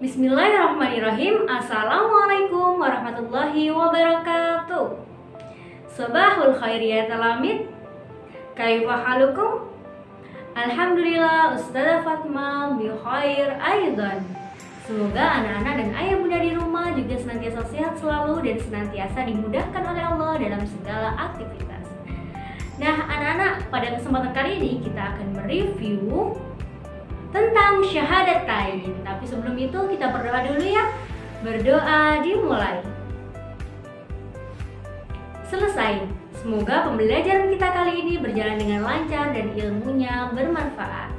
Bismillahirrahmanirrahim Assalamualaikum warahmatullahi wabarakatuh Sabahul khairiyat alamid Kaifa halukum? Alhamdulillah Ustazah Fatma bi khair aidan Semoga anak-anak dan ayah bunda di rumah juga senantiasa sehat selalu dan senantiasa dimudahkan oleh Allah dalam segala aktivitas. Nah, anak-anak, pada kesempatan kali ini kita akan mereview tentang syahadatain. Tapi sebelum itu kita berdoa dulu ya. Berdoa dimulai. Selesai. Semoga pembelajaran kita kali ini berjalan dengan lancar dan ilmunya bermanfaat.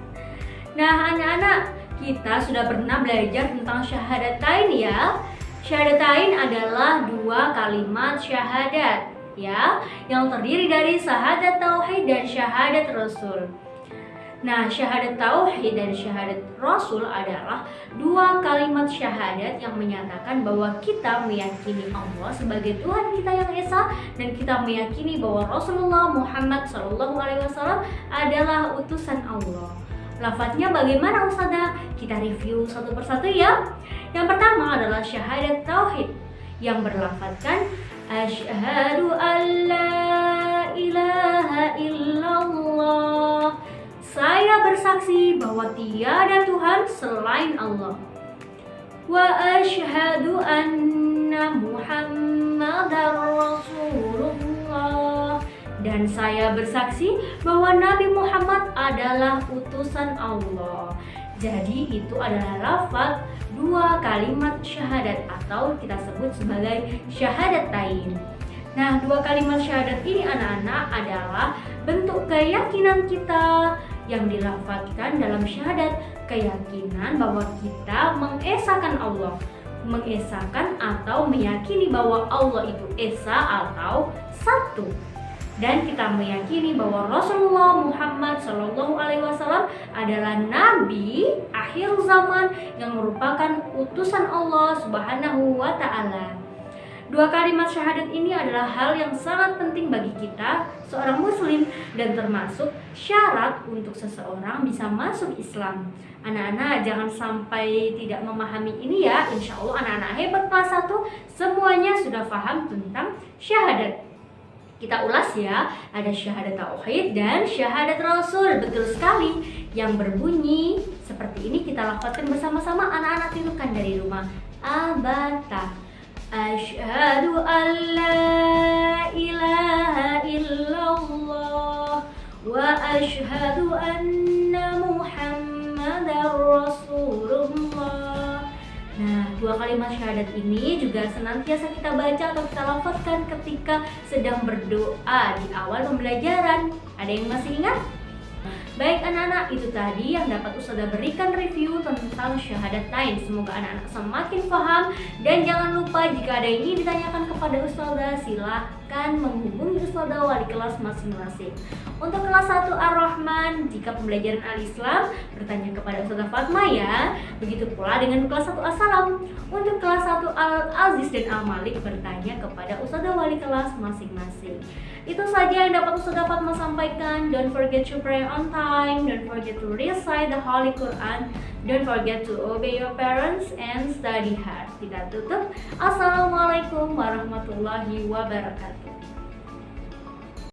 Nah, anak-anak, kita sudah pernah belajar tentang syahadatain ya. Syahadatain adalah dua kalimat syahadat ya, yang terdiri dari syahadat tauhid dan syahadat rasul. Nah, syahadat tauhid dan syahadat rasul adalah dua kalimat syahadat yang menyatakan bahwa kita meyakini Allah sebagai Tuhan kita yang esa dan kita meyakini bahwa Rasulullah Muhammad SAW adalah utusan Allah. Lafadznya bagaimana Ustazah? Kita review satu persatu ya. Yang pertama adalah syahadat tauhid yang berlafadzkan asyhadu an bersaksi bahwa tiada Tuhan selain Allah. Wa asyhadu anna Muhammadar Rasulullah. Dan saya bersaksi bahwa Nabi Muhammad adalah utusan Allah. Jadi itu adalah lafaz dua kalimat syahadat atau kita sebut sebagai syahadat tain. Nah, dua kalimat syahadat ini anak-anak adalah bentuk keyakinan kita yang dilafazkan dalam syahadat keyakinan bahwa kita mengesahkan Allah mengesahkan atau meyakini bahwa Allah itu esa atau satu dan kita meyakini bahwa Rasulullah Muhammad Shallallahu Alaihi Wasallam adalah Nabi akhir zaman yang merupakan utusan Allah Subhanahu Wa Taala. Dua kalimat syahadat ini adalah hal yang sangat penting bagi kita, seorang muslim, dan termasuk syarat untuk seseorang bisa masuk Islam. Anak-anak jangan sampai tidak memahami ini ya, insya Allah anak-anak hebat kelas 1 semuanya sudah paham tentang syahadat. Kita ulas ya, ada syahadat tauhid dan syahadat rasul, betul sekali. Yang berbunyi seperti ini kita lakukan bersama-sama anak-anak tirukan dari rumah. Abata Asyhadu an anna Muhammadar Rasulullah. Nah, dua kalimat syahadat ini juga senantiasa kita baca atau kita lafazkan ketika sedang berdoa di awal pembelajaran. Ada yang masih ingat? Baik anak-anak, itu tadi yang dapat Ustazah berikan review tentang syahadat lain. Semoga anak-anak semakin paham dan jangan lupa jika ada yang ingin ditanyakan kepada Ustazah, silahkan menghubungi Ustazah wali kelas masing-masing. Untuk kelas 1 Ar-Rahman, jika pembelajaran Al-Islam bertanya kepada Ustazah Fatma ya. Begitu pula dengan kelas 1 As-Salam. Untuk kelas 1 Al-Aziz dan Al-Malik bertanya kepada Ustazah wali kelas masing-masing. Itu saja yang dapat Ustazah Fatma sampaikan. Don't forget to pray on time. Don't forget to recite the Holy Quran. Don't forget to obey your parents and study hard. Kita tutup. Assalamualaikum warahmatullahi wabarakatuh.